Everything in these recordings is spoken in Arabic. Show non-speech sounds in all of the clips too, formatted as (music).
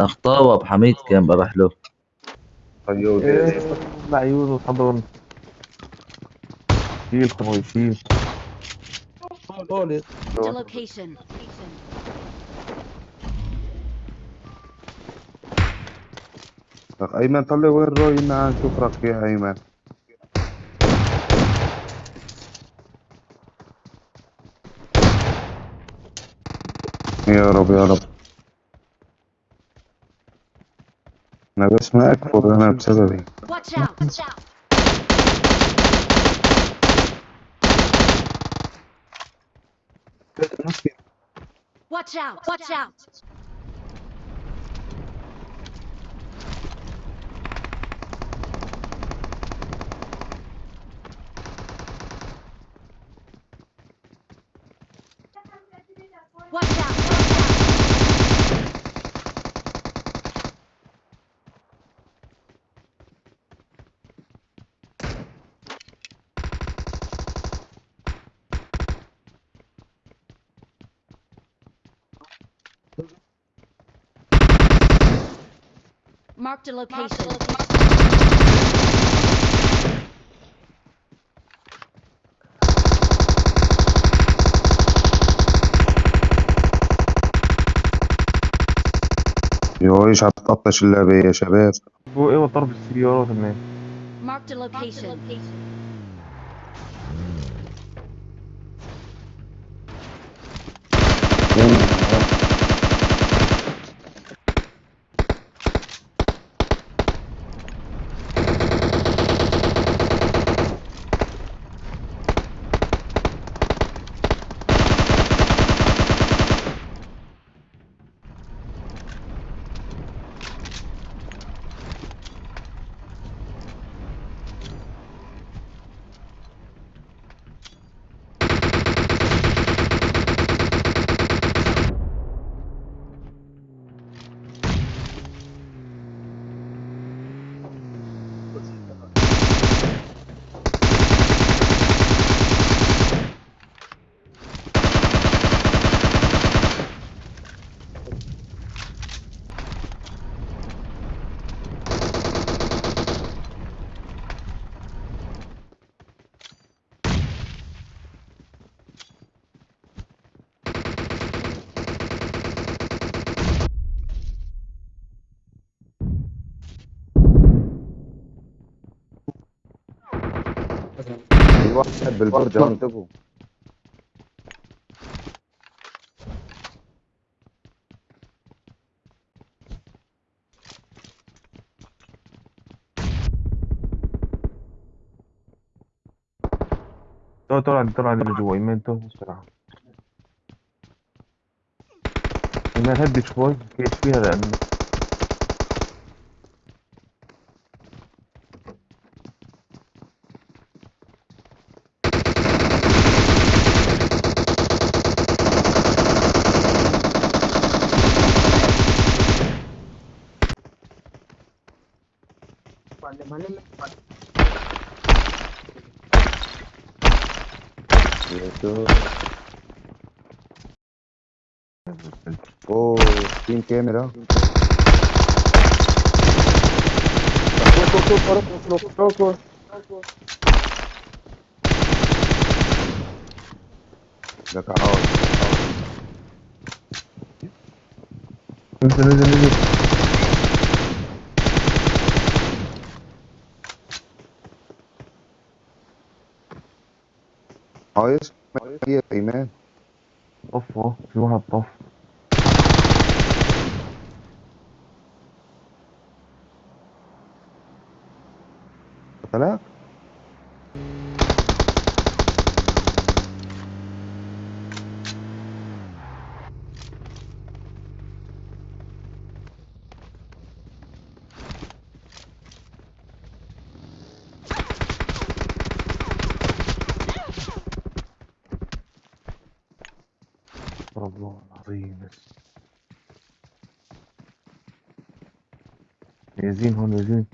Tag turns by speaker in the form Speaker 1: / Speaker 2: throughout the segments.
Speaker 1: اخطاء ابو حميد كان بروح له.
Speaker 2: أيوه
Speaker 3: إيه العيون والحضن شيل خوي شيل.
Speaker 2: أيمن طلع وين روي معاه نشوف راك فيها أيمن؟ يا رب يا رب. أنا بس ما اكفر أنا بسببي
Speaker 4: Watch out! Watch out! Watch out! Watch out! Watch out! Watch out! Marked a location.
Speaker 2: يو إيش هتقطش اللعبة يا شباب
Speaker 3: هو إيه ضرب السيارات الناس
Speaker 4: Marked a location.
Speaker 2: في واحد بالبرج انتبهوا
Speaker 3: طلع طلع عندي طلع اللي جوا إيمان تو بسرعة. إيمان هدي شوي كيف فيها لأنه
Speaker 2: Muito. Oh, team camera. Daqqa
Speaker 3: out. Nizil nizil
Speaker 2: nizil. هي إيمان.
Speaker 3: طف اهو في واحد طف
Speaker 2: قتلك
Speaker 3: Ne sehen.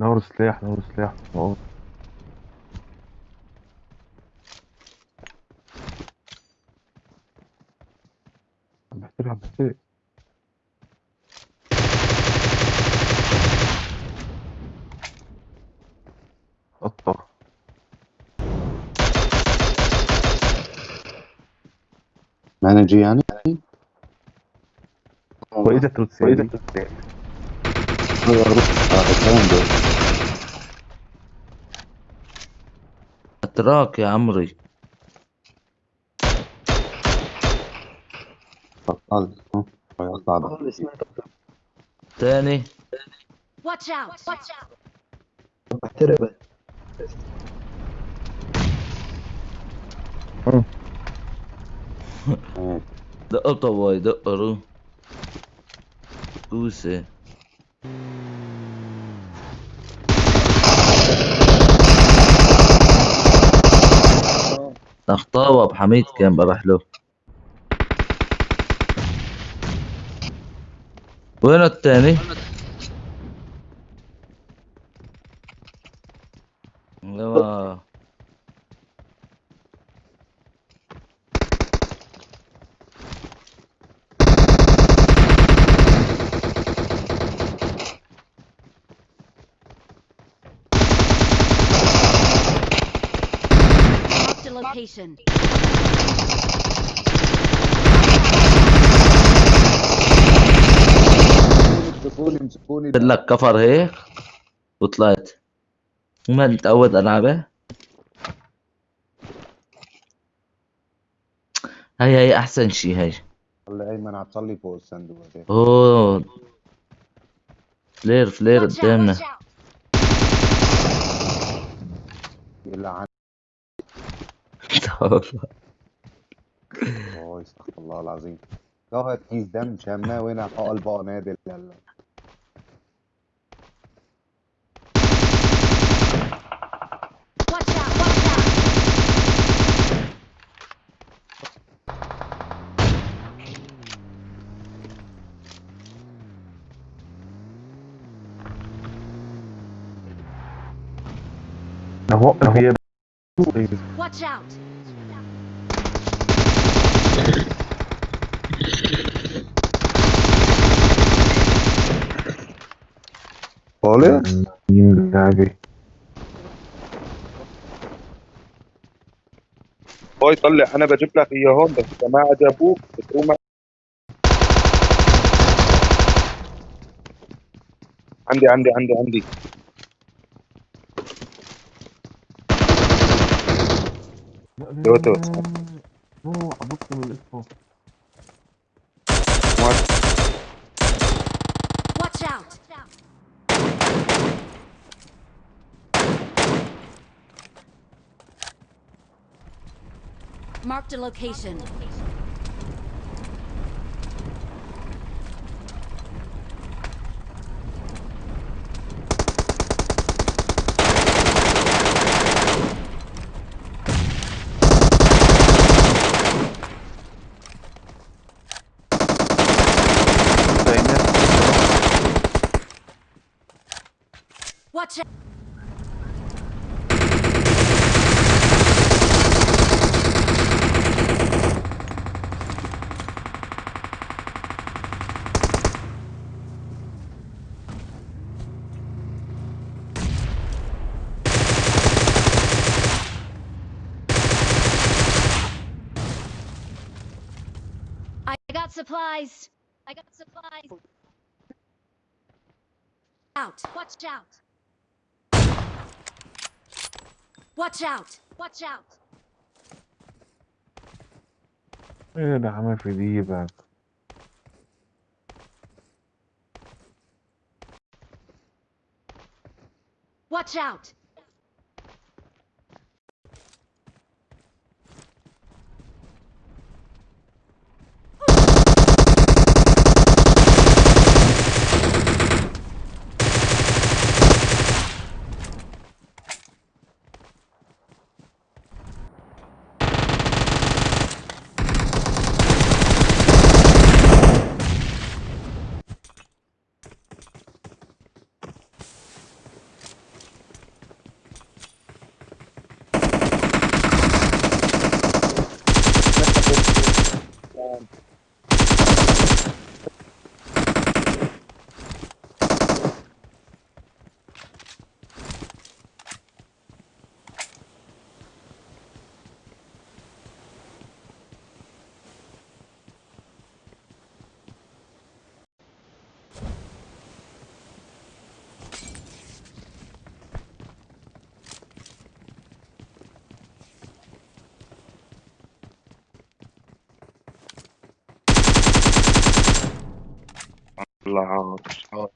Speaker 3: نور سلاح نور سلاح. أهو. عم بحترق عم بحترق قطة
Speaker 5: مانجي يعني
Speaker 3: وإذا تروتسي وإذا
Speaker 1: أتراك يا عمري
Speaker 5: بطلت ده.
Speaker 1: تاني
Speaker 4: Watch out! Watch out! (laughs)
Speaker 1: دقة طواي دقة رو كوسة اخطاوة أبو حميد كان بروح له وين التاني؟ أيوه
Speaker 4: Marked a location.
Speaker 5: امسكوني امسكوني
Speaker 1: قلت لك كفر هيك وطلعت ما متعود العبه هاي هاي أحسن شي هاي
Speaker 5: خلي ايمن عم تصلي فوق الصندوق.
Speaker 1: أوه فلير فلير! قدامنا
Speaker 5: يلعن اوه استغفر الله العظيم ظهر كيس دم حقل بقى نادل يلا
Speaker 4: Watch out! Watch out! out!
Speaker 5: طالع
Speaker 3: اللعبة
Speaker 2: هاي طلع أنا بجيب لك اياهم بس إذا ما عجبوك بتقوم عندي عندي عندي عندي دوتو.
Speaker 3: نو عبطت من الاسم
Speaker 4: Watch out! Marked a location. Watch out! I got supplies. I got supplies. Out. Watch out. Watch out. Watch out.
Speaker 3: ايه ده عمل في دي بقى
Speaker 4: Watch out.
Speaker 2: هذا مثال.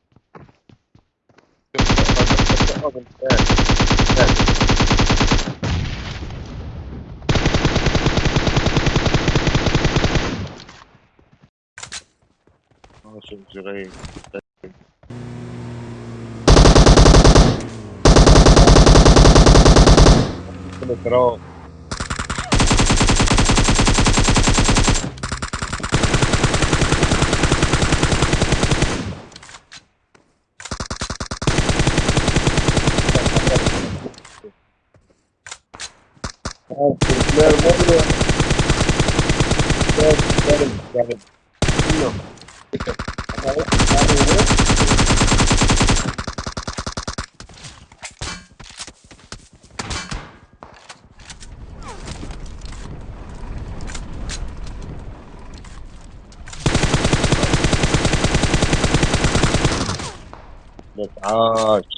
Speaker 2: ماشي جري التراب بس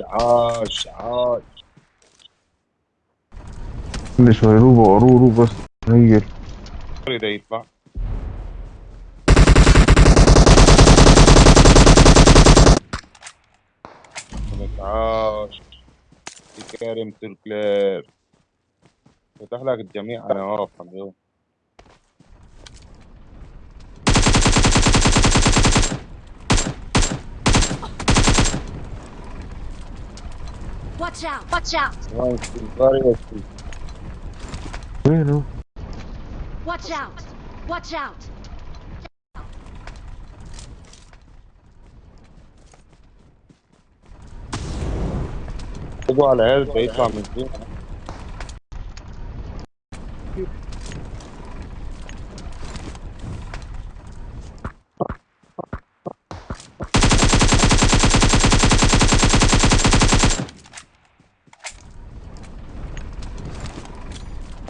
Speaker 2: عاش عاش.
Speaker 3: كل شوي روبو عرورو بس هي
Speaker 2: يريد يطلع عاش. يا كريم تركلير فتح لك الجميع. أنا واقف اليوم
Speaker 4: Watch out! Watch out!
Speaker 3: وينه؟
Speaker 4: Watch out! Watch out!
Speaker 2: تبقوا على هيلث يطلع من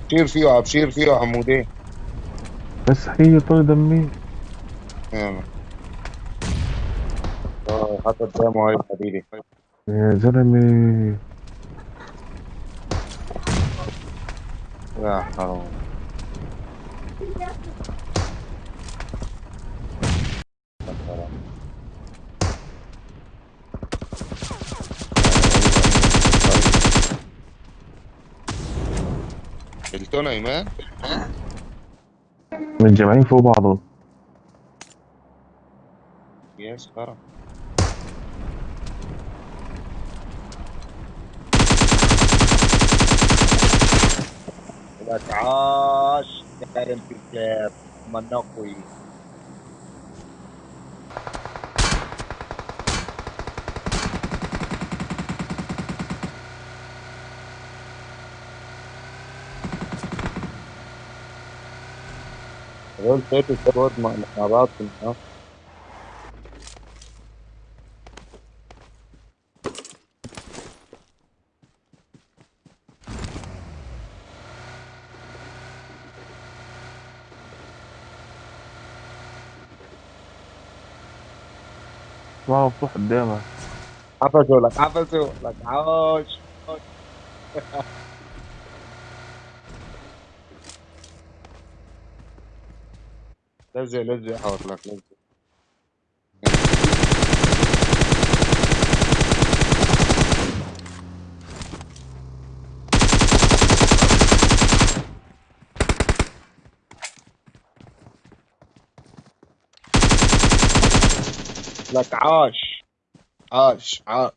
Speaker 2: فين ابشير فيه ابشير فيه حمودين
Speaker 3: بس هي طول دمي
Speaker 2: يلا آه حتى قدامه هاي حبيبي
Speaker 3: يا زلمة.
Speaker 2: يا حرام يا حرام. قلتونا أيمان.
Speaker 3: متجمعين فوق بعضهم
Speaker 2: يا سكرة لك عاش كريم في الكلاب منقوي هذول فاتوا سكواد مع بعض النهار.
Speaker 3: ما مفتوح قدامك.
Speaker 2: حفظوا لك حفظوا لك. عاش. (laughs) لزق لزق حاط لك لزق. لك عاش. عاش عاش.